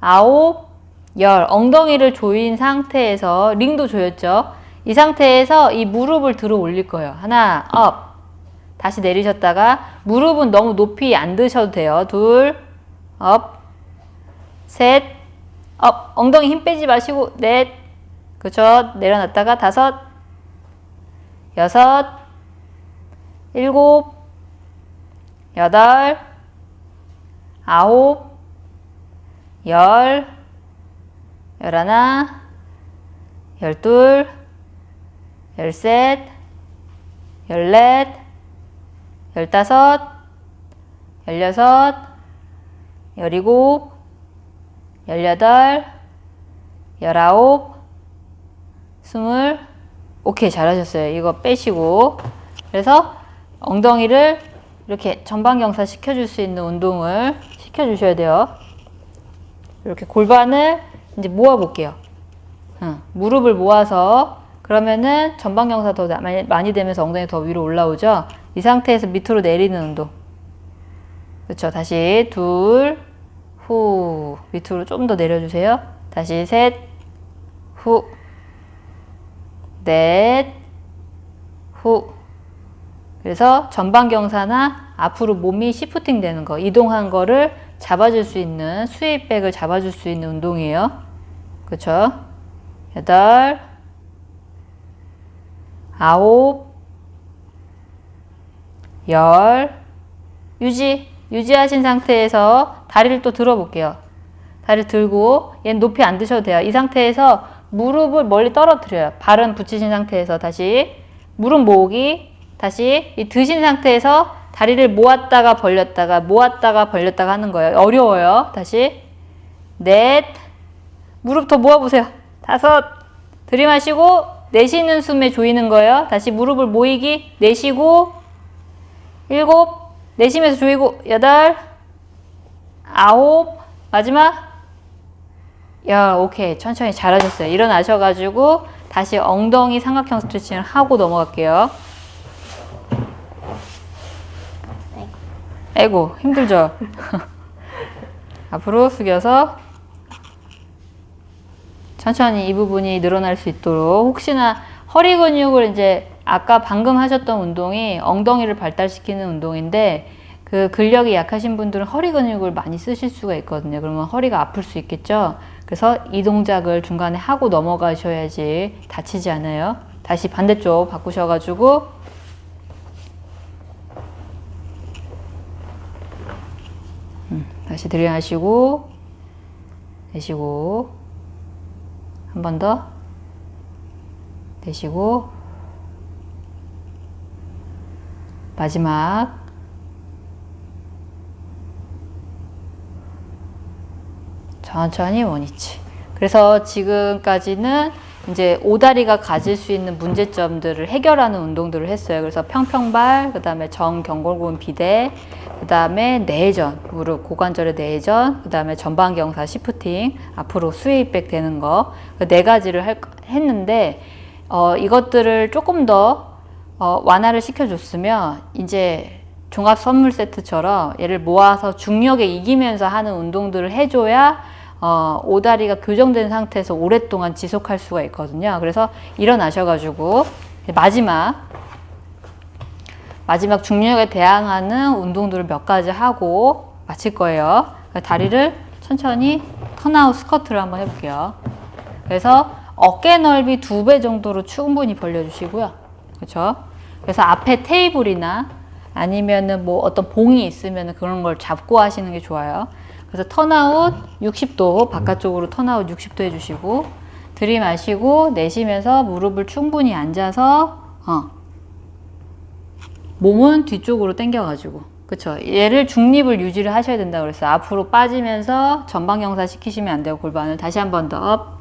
아홉, 열. 엉덩이를 조인 상태에서 링도 조였죠. 이 상태에서 이 무릎을 들어 올릴 거예요. 하나, up. 다시 내리셨다가 무릎은 너무 높이 안 드셔도 돼요. 둘, up. 셋, up, 엉덩이 힘 빼지 마시고, 넷, 그쵸. 내려놨다가 다섯, 여섯, 일곱, 여덟, 아홉, 열, 열하나, 열둘, 열셋, 열넷, 열다섯, 열여섯, 열일곱, 열여덟, 열아홉, 스물, 오케이 잘하셨어요. 이거 빼시고 그래서 엉덩이를 이렇게 전방경사 시켜줄 수 있는 운동을 시켜주셔야 돼요. 이렇게 골반을 이제 모아 볼게요. 응, 무릎을 모아서 그러면은 전방경사 더 많이, 많이 되면서 엉덩이 더 위로 올라오죠. 이 상태에서 밑으로 내리는 운동. 그렇죠. 다시 둘, 후 밑으로 좀 더 내려주세요. 다시 셋, 후, 넷, 후. 그래서 전방경사나 앞으로 몸이 시프팅 되는 거, 이동한 거를 잡아줄 수 있는 스웨이백을 잡아줄 수 있는 운동이에요. 그렇죠? 여덟, 아홉, 열, 유지, 유지하신 상태에서 다리를 또 들어볼게요. 다리를 들고 얘는 높이 안 드셔도 돼요. 이 상태에서 무릎을 멀리 떨어뜨려요. 발은 붙이신 상태에서 다시 무릎 모으기 다시 이 드신 상태에서 다리를 모았다가 벌렸다가 모았다가 벌렸다가 하는 거예요. 어려워요. 다시 넷 무릎 더 모아보세요. 다섯 들이마시고 내쉬는 숨에 조이는 거예요. 다시 무릎을 모이기 내쉬고 일곱 내쉬면서 조이고 여덟 아홉 마지막 야 오케이 천천히 잘하셨어요. 일어나셔가지고 다시 엉덩이 삼각형 스트레칭을 하고 넘어갈게요. 아이고 힘들죠? 앞으로 숙여서 천천히 이 부분이 늘어날 수 있도록 혹시나 허리 근육을 이제 아까 방금 하셨던 운동이 엉덩이를 발달시키는 운동인데 그 근력이 약하신 분들은 허리 근육을 많이 쓰실 수가 있거든요. 그러면 허리가 아플 수 있겠죠. 그래서 이 동작을 중간에 하고 넘어가셔야지 다치지 않아요. 다시 반대쪽 바꾸셔가지고 음, 다시 들이마시고 내쉬고 한 번 더 내쉬고 마지막 천천히 원위치. 그래서 지금까지는 이제 오다리가 가질 수 있는 문제점들을 해결하는 운동들을 했어요. 그래서 평평발, 그 다음에 정경골근 비대, 그 다음에 내전, 무릎 고관절의 내전, 그 다음에 전방경사 시프팅, 앞으로 스웨이백 되는 거, 그 네 가지를 할, 했는데, 어, 이것들을 조금 더 어, 완화를 시켜줬으면, 이제 종합 선물 세트처럼 얘를 모아서 중력에 이기면서 하는 운동들을 해줘야 어, 오다리가 교정된 상태에서 오랫동안 지속할 수가 있거든요. 그래서 일어나셔가지고 마지막 마지막 중력에 대항하는 운동들을 몇 가지 하고 마칠 거예요. 다리를 천천히 turnout squat를 한번 해볼게요. 그래서 어깨 넓이 두 배 정도로 충분히 벌려주시고요. 그렇죠? 그래서 앞에 테이블이나 아니면은 뭐 어떤 봉이 있으면 그런 걸 잡고 하시는 게 좋아요. 그래서 turnout 60도 바깥쪽으로 turnout 60도 해주시고 들이마시고 내쉬면서 무릎을 충분히 앉아서 어. 몸은 뒤쪽으로 당겨가지고 그쵸 얘를 중립을 유지를 하셔야 된다 그랬어 앞으로 빠지면서 전방경사 시키시면 안 돼요 골반을 다시 한 번 더 up,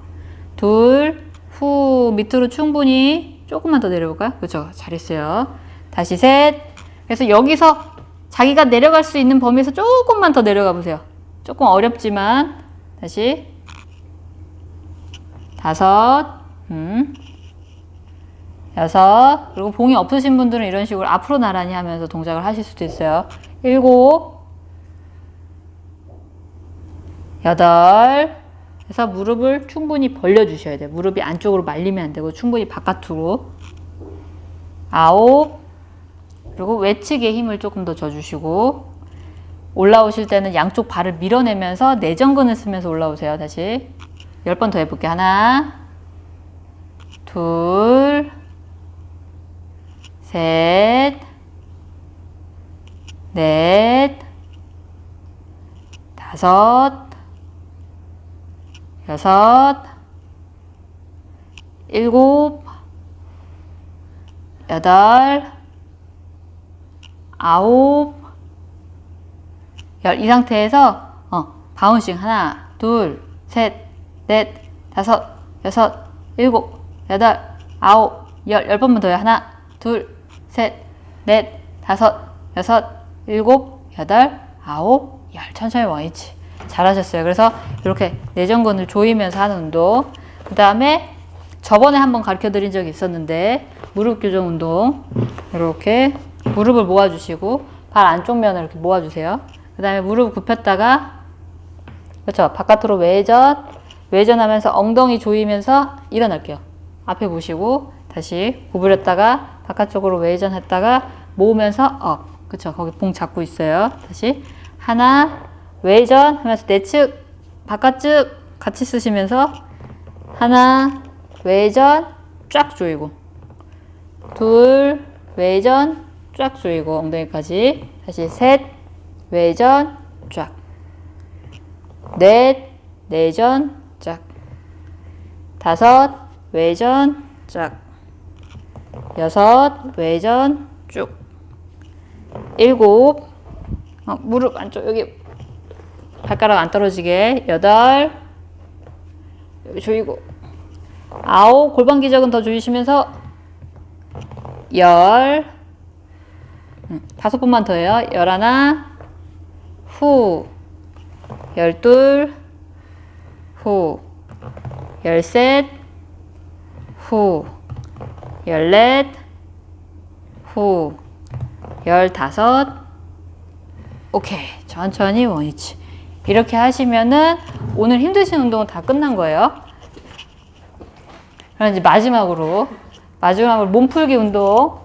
둘 후 밑으로 충분히 조금만 더 내려볼까요? 그쵸 잘했어요. 다시 셋. 그래서 여기서 자기가 내려갈 수 있는 범위에서 조금만 더 내려가 보세요. 조금 어렵지만 다시 다섯. 음, 여섯. 그리고 봉이 없으신 분들은 이런 식으로 앞으로 나란히 하면서 동작을 하실 수도 있어요. 일곱. 여덟 그래서 무릎을 충분히 벌려 주셔야 돼요 무릎이 안쪽으로 말리면 안 되고 충분히 바깥으로 아홉 그리고 외측에 힘을 조금 더 줘주시고 올라오실 때는 양쪽 발을 밀어내면서 내전근을 쓰면서 올라오세요. 다시. 10번 더 해볼게요. 하나, 둘, 셋, 넷, 다섯, 여섯, 일곱, 여덟, 아홉, 열. 이 상태에서 어, 바운싱 하나, 둘, 셋, 넷, 다섯, 여섯, 일곱, 여덟, 아홉, 열. 열 번만 더요. 하나, 둘, 셋, 넷, 다섯, 여섯, 일곱, 여덟, 아홉, 열. 천천히 원위치. 잘하셨어요. 그래서 이렇게 내전근을 조이면서 하는 운동. 그 다음에 저번에 한번 가르쳐 드린 적이 있었는데 무릎 교정 운동 이렇게 무릎을 모아주시고 발 안쪽 면을 이렇게 모아주세요. 그 다음에 무릎 굽혔다가 그렇죠. 바깥으로 외전 외전하면서 엉덩이 조이면서 일어날게요. 앞에 보시고 다시 구부렸다가 바깥쪽으로 외전했다가 모으면서 up. 그렇죠. 거기 봉 잡고 있어요. 다시 하나 외전? 하면서 내측 바깥쪽 같이 쓰시면서 하나 외전? 쫙 조이고. 둘 외전? 쫙 조이고. 엉덩이까지. 다시 셋 외전? 쫙넷 내전? 쫙. 다섯 외전? 쫙. 여섯 외전? 쭉. 일곱. 어, 무릎 안쪽 여기 발가락 안 떨어지게. 여덟. 조이고. 아홉. 골반 기적은 더 조이시면서 열. 음, 다섯 번만 더 해요. 열하나. 후. 열둘. 후. 열셋. 후. 열넷. 후. 열다섯. 오케이. 천천히 원위치 이렇게 하시면은 오늘 힘드신 운동은 다 끝난 거예요. 그럼 이제 마지막으로 마지막으로 몸풀기 운동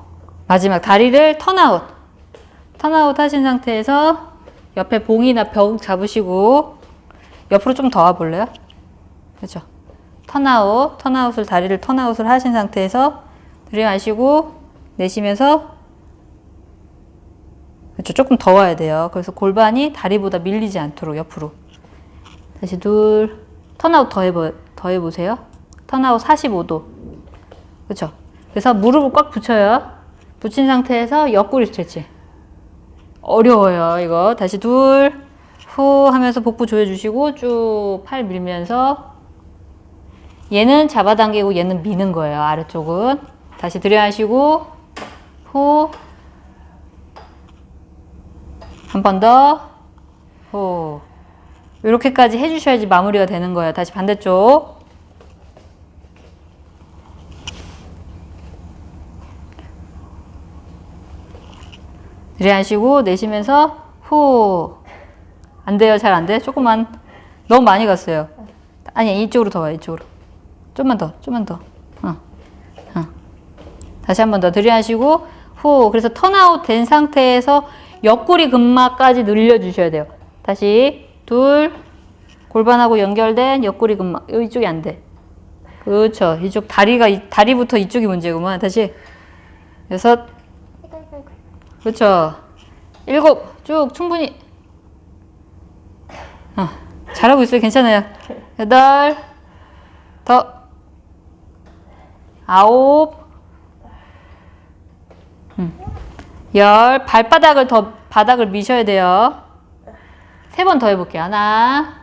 마지막 다리를 turnout. turnout 하신 상태에서 옆에 봉이나 벽 잡으시고 옆으로 좀 더 와볼래요? 그렇죠. 턴아웃 turnout을 다리를 턴아웃을 하신 상태에서 들이마시고 내쉬면서 그렇죠. 조금 더 와야 돼요. 그래서 골반이 다리보다 밀리지 않도록 옆으로. 다시 둘 turnout 더, 해보, 더 해보세요. turnout 45도. 그렇죠. 그래서 무릎을 꽉 붙여요. 붙인 상태에서 옆구리 stretch. 어려워요 이거. 다시 둘 후 하면서 복부 조여주시고 쭉 팔 밀면서 얘는 잡아당기고 얘는 미는 거예요 아래쪽은. 다시 들여하시고 후 한 번더후 이렇게까지 해주셔야지 마무리가 되는 거예요 다시 반대쪽 들이하시고 내쉬면서 후. 안 돼요. 잘 안 돼. 조금만. 너무 많이 갔어요. 아니, 이쪽으로 더 와요. 이쪽으로. 좀만 더. 좀만 더. 어. 어. 다시 한 번 더 들이하시고 후. 그래서 턴아웃 된 상태에서 옆구리 근막까지 늘려주셔야 돼요. 다시 둘. 골반하고 연결된 옆구리 근막. 이쪽이 안 돼. 그렇죠. 이쪽 다리가 다리부터 이쪽이 문제구만. 다시 여섯. 그렇죠. 일곱 쭉 충분히 어, 잘하고 있어요. 괜찮아요. 여덟 더 아홉 음. 열 발바닥을 더 바닥을 미셔야 돼요. 세 번 더 해볼게요. 하나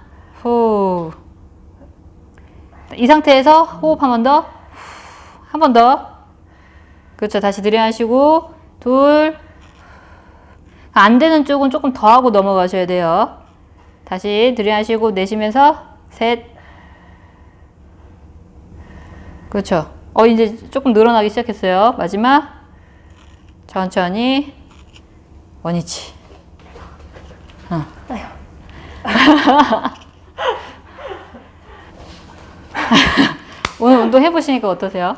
후 이 상태에서 호흡 한 번 더 한 번 더 그렇죠. 다시 들이마시고 둘 안 되는 쪽은 조금 더 하고 넘어가셔야 돼요. 다시 들이마시고 내쉬면서 셋. 그렇죠. 어 이제 조금 늘어나기 시작했어요. 마지막 천천히 원위치. 어. 오늘 운동 해보시니까 어떠세요?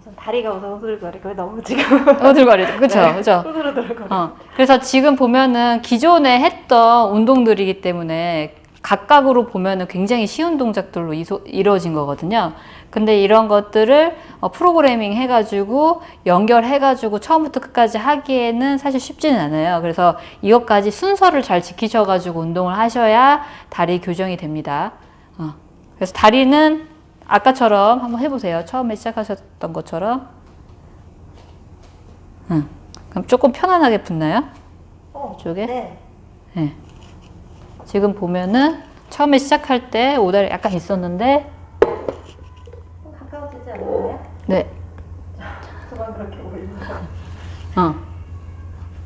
우선 다리가 우선 후들거리고 너무 지금 어들거리죠. 그쵸, 네. 그쵸. 후들후들거려. 어, 그래서 지금 보면은 기존에 했던 운동들이기 때문에 각각으로 보면은 굉장히 쉬운 동작들로 이루어진 거거든요. 근데 이런 것들을 어, 프로그래밍 해가지고 연결해가지고 처음부터 끝까지 하기에는 사실 쉽지는 않아요. 그래서 이것까지 순서를 잘 지키셔가지고 운동을 하셔야 다리 교정이 됩니다. 어, 그래서 다리는 아까처럼 한번 해보세요. 처음에 시작하셨던 것처럼. 응. 그럼 조금 편안하게 붙나요? 어, 이쪽에? 네. 네. 지금 보면은 처음에 시작할 때 오다리 약간 있었는데, 좀 가까워지지 않나요? 네, 저만 그렇게 올리고. 어.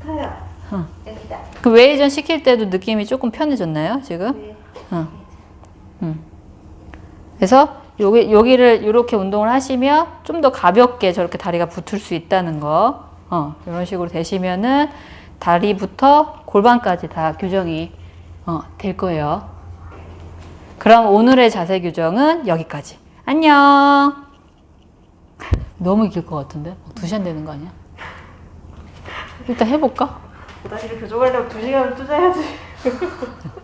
타요. 어. 여기다. 그 웨이전 시킬 때도 느낌이 조금 편해졌나요, 지금? 네. 어. 음. 그래서 여기, 여기를 이렇게 운동을 하시면 좀 더 가볍게 저렇게 다리가 붙을 수 있다는 거. 어, 이런 식으로 되시면은 다리부터 골반까지 다 교정이 어, 될 거예요. 그럼 오늘의 자세 교정은 여기까지. 안녕! 너무 길 것 같은데? 두 시간 되는 거 아니야? 일단 해볼까? 다리를 교정하려면 두 시간을 투자해야지.